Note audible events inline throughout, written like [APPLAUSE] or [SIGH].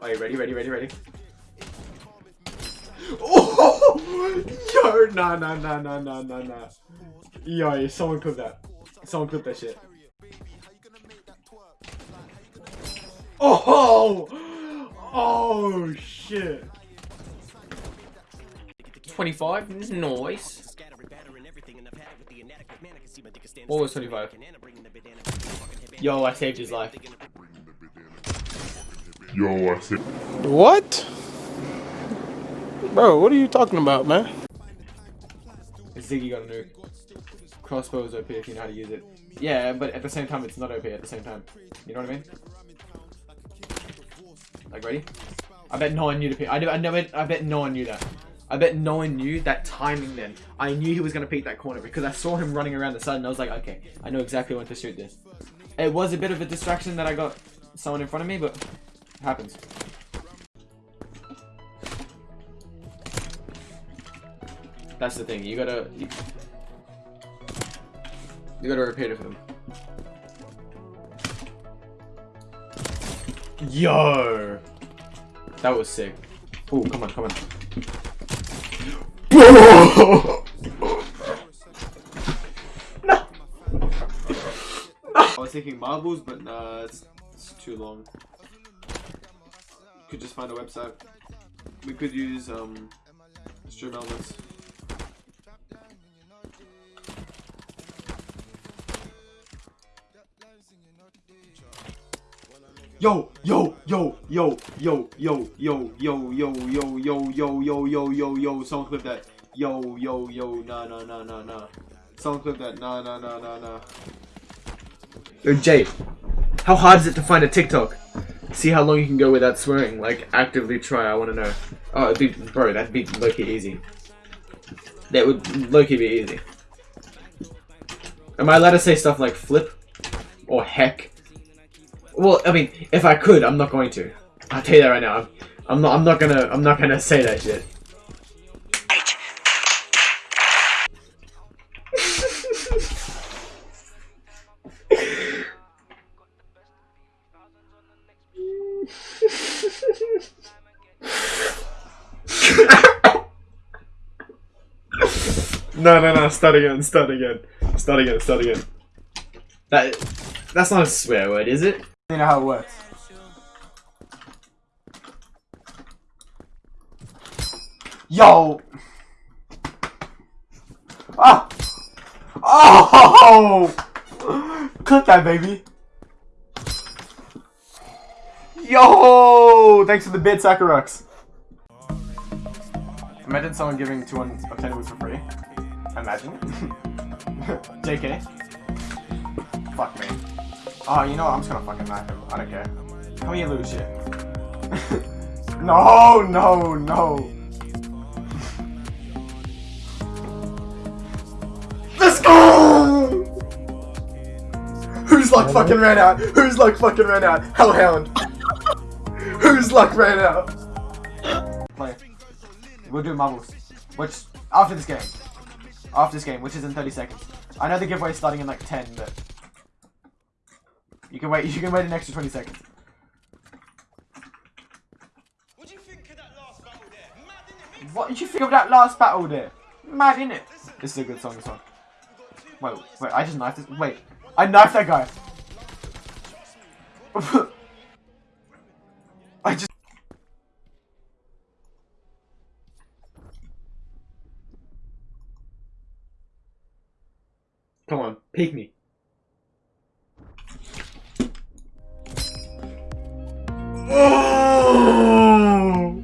Are you ready? Ready? Ready? Ready? [LAUGHS] Oh! Yo! Nah, nah, nah, nah, nah, nah, nah. Yo, someone clip that. Someone clip that shit. Oh! Oh, shit. 25? Nice. What was 25? Yo, I saved his life. Yo, I said. What? Bro, what are you talking about, man? Ziggy got a nuke. Crossbow is OP if you know how to use it. Yeah, but at the same time, it's not OP at the same time. You know what I mean? Like, ready? I bet no one knew to pick. I, do, I, know it, I bet no one knew that. I bet no one knew that timing then. I knew he was going to peek that corner because I saw him running around the side and I was like, okay, I know exactly when to shoot this. It was a bit of a distraction that I got someone in front of me, but it happens. That's the thing. You gotta, you, you gotta repeat it for them. Yo, that was sick. Oh, come on, come on. I was thinking marbles, but nah, it's, it's too long. Could just find a website. We could use um, StreamElements. Yo, yo, yo, yo, yo, yo, yo, yo, yo, yo, yo, yo, yo, yo, yo, yo, someone clip that. Yo, yo, yo, nah, nah, nah, nah, nah. Someone clip that. Nah, nah, nah, nah, nah. Yo, Jay, how hard is it to find a TikTok? See how long you can go without swearing. Like, actively try, I want to know. Oh, be, bro, that'd be low-key easy. That would low-key be easy. Am I allowed to say stuff like flip? Or heck? Well, I mean, if I could, I'm not going to. I'll tell you that right now. I'm, I'm not. I'm not gonna. I'm not gonna say that shit. No, no, no. Start again. Start again. Start again. Start again. That. That's not a swear word, is it? You know how it works. Yo! Ah! Oh! Click that, baby! Yo! Thanks for the bid, Sakurux. Imagine someone giving 200 obtainables for free. Imagine. [LAUGHS] JK. Fuck me. Oh, you know what? I'm just gonna fucking knock him. I don't care. How you lose shit? no, no, no. Let's go! Whose luck fucking ran out? Whose luck fucking ran out? Hellhound. Whose luck ran out? Play. We'll do marbles. Which, after this game. After this game, which is in 30 seconds. I know the giveaway is starting in like 10, but... You can wait. [LAUGHS] You can wait an extra 20 seconds. What do you think of that last battle there? Mad, what did you think of that last battle there? Mad, innit? This is a good song, this one. Wait, wait, I just knifed this. Wait, I knifed that guy. [LAUGHS] I just... Me. Oh!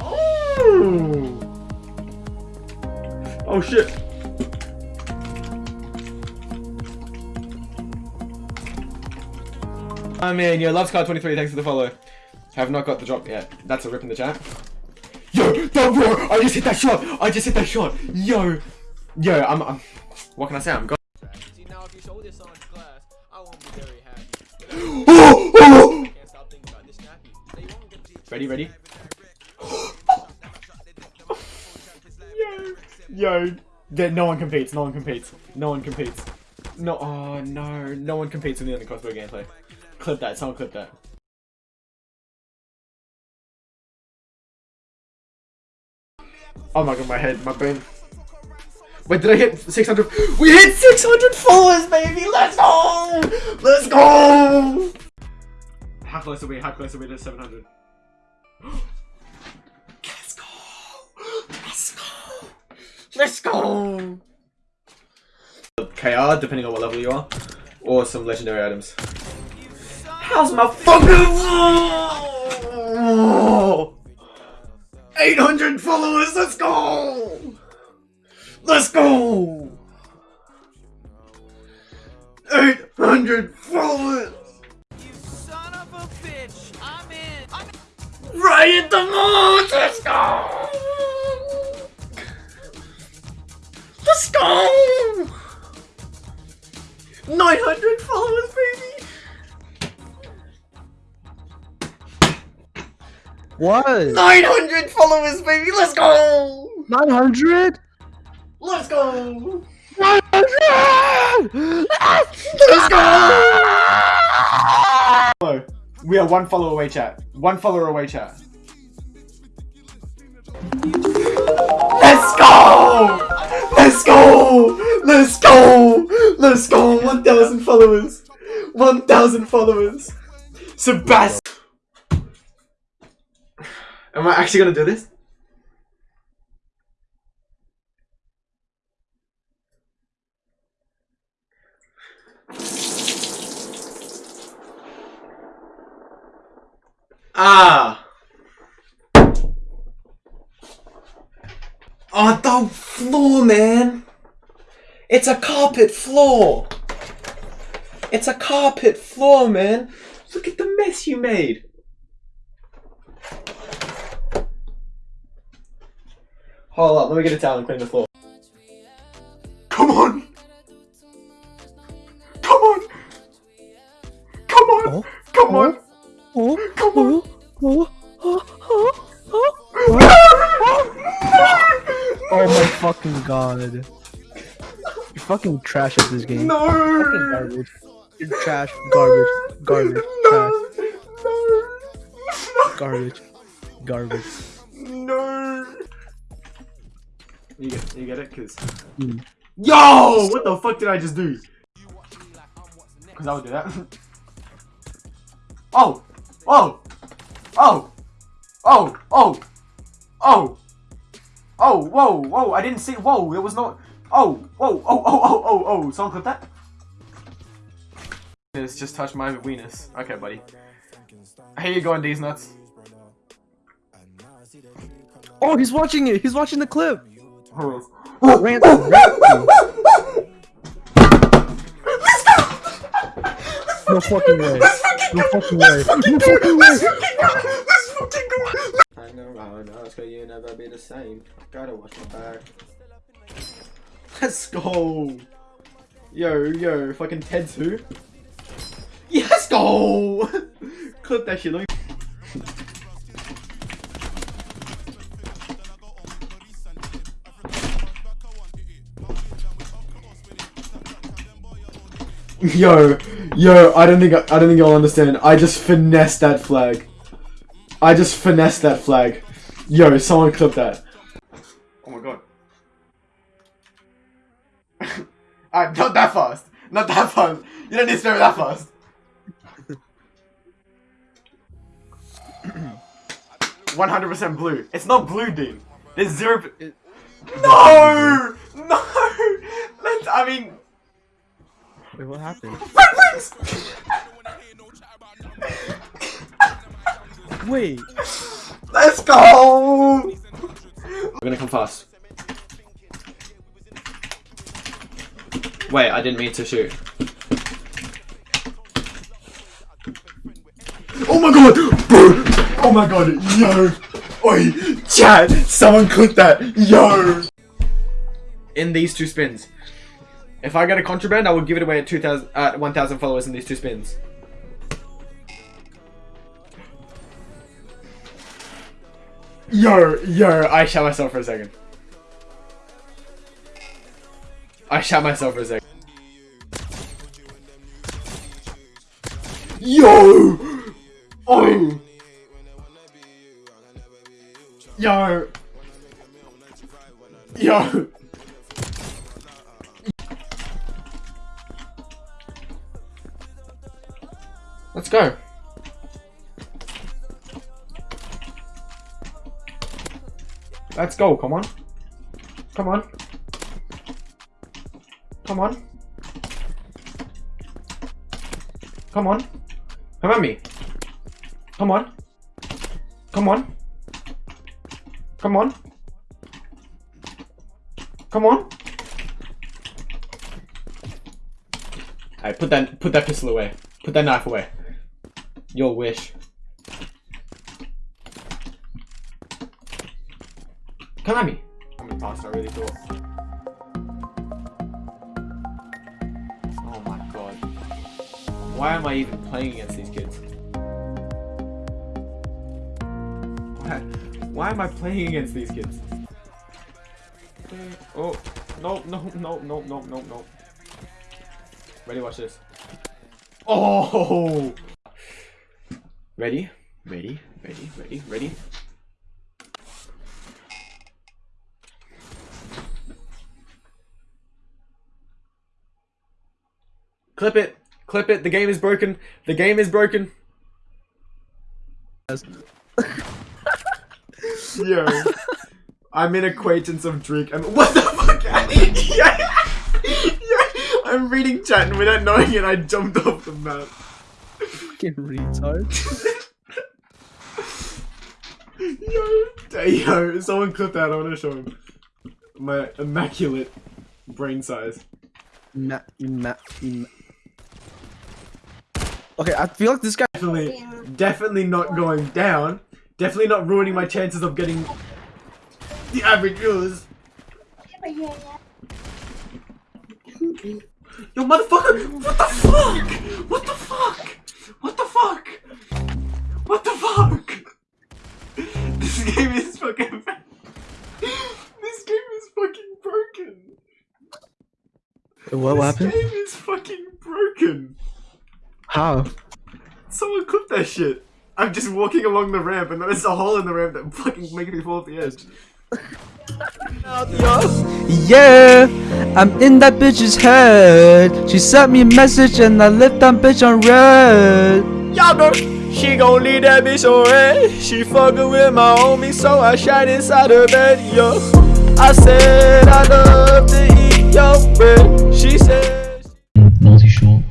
Oh! Oh shit! I mean, yo, Loves Card 23, thanks for the follow. Have not got the drop yet. That's a rip in the chat. Yo, don't bro! I just hit that shot! I just hit that shot! Yo! Yo, I'm, I'm what can I say? I'm gone. oh, oh! [GASPS] Ready, ready? [GASPS] yo, yo. That no one competes, no one competes, no one competes. No, oh no, no one competes in on the crossbow gameplay. Clip that, someone clip that. Oh my god, my head, my brain. Wait, did I hit 600? We hit 600 followers, baby! Let's go! Let's go! How close are we? How close are we to 700? [GASPS] Let's go! Let's go! Let's go! KR, depending on what level you are, or some legendary items. How's my fucking 800 followers, let's go! Let's go! 800 followers! You son of a bitch! I'm in! I'm in! Right at the moon! Let's go! Let's go! 900 followers, baby! What? 900 followers, baby! Let's go! 900? Let's go! 900! Let's go! We are one follower away, chat. One follower away, chat. Let's go! Let's go! Let's go! Let's go! 1,000 followers! 1,000 followers! Sebastian! Am I actually gonna do this? Ah! Oh, the floor, man! It's a carpet floor! It's a carpet floor, man! Look at the mess you made! Hold up, let me get a towel and clean the floor. Oh, Come on! oh, oh, oh, oh, my fucking god. You're fucking trash at this game. No! Fucking garbage. You're trash. Garbage. Garbage. No! Trash. Garbage. Garbage. No! You get, you get it? Cause... Hmm. Yo! What the fuck did I just do? Cause I would do that. [LAUGHS] oh! Oh! Oh! Oh! Oh! Oh! Oh! Whoa! Whoa! I didn't see- Whoa! There was no- Oh! Whoa! Oh! Oh! Oh! Oh! Oh! Someone clip that? It's just touched my weenus. Okay, buddy. Here you go, on these nuts. Oh, he's watching it. He's watching the clip. Ransom. Ransom. [LAUGHS] No fucking way. No fucking way. No fucking way. Hang around us, cause you never be the same. I Gotta watch my back. Let's go! Yo, yo, fucking Ted's who? Yeah, let's go! [LAUGHS] Clip that shit, let me- [LAUGHS] Yo, yo, I don't think I, I don't think you'll understand. I just finessed that flag. I just finessed that flag. Yo, someone clip that. Oh my god. [LAUGHS] Alright, not that fast. Not that fast. You don't need to spare that fast. [CLEARS THROAT] One hundred percent blue. It's not blue, dude. There's zero. It- no, no. [LAUGHS] Let's. I mean. Wait, [LAUGHS] what happened? Wait. Let's go! We're gonna come fast. Wait, I didn't mean to shoot. Oh my god! Bro! Oh my god! Yo! Oi! Chat! Someone click that! Yo! In these two spins. If I get a contraband, I will give it away at 2,000, uh, 1,000 followers in these two spins. Yo, yo, I shot myself for a second. I shot myself for a second. Yo! Oh! Yo! Yo! Go. Let's go, come on. Come on. Come on. Come on. Come at me. Come on. Come on. Come on. Come on. Alright, put that put that pistol away. Put that knife away. Your wish. Come at me. How many past I really thought. Oh my god. Why am I even playing against these kids? Why, why am I playing against these kids? Oh, no, no, no, no, no, no, no. Ready, watch this. Oh! Ready? Ready? Ready? Ready? Ready? Clip it. Clip it. The game is broken. The game is broken. [LAUGHS] Yo. I'm an acquaintance of Drake. I'm [LAUGHS] what the fuck? [LAUGHS] yeah. yeah. I'm reading chat and without knowing it, I jumped off the map. Fucking retard. [LAUGHS] Yo, yo, someone clip that. I want to show him my immaculate brain size. Ma- ma- ma- okay, I feel like this guy. Definitely, definitely not going down. Definitely not ruining my chances of getting the average viewers. Yo, motherfucker! What the fuck? What the fuck? What, what this happened? game is fucking broken. How? Someone clip that shit. I'm just walking along the ramp and there's a hole in the ramp that fucking makes me fall off the edge. Yeah, I'm in that bitch's head. She sent me a message and I left that bitch on red. Y'all know she gon' leave that bitch on red. She fucking with my homie, so I shot inside her bed, yo. I said I love to eat your bread. She Short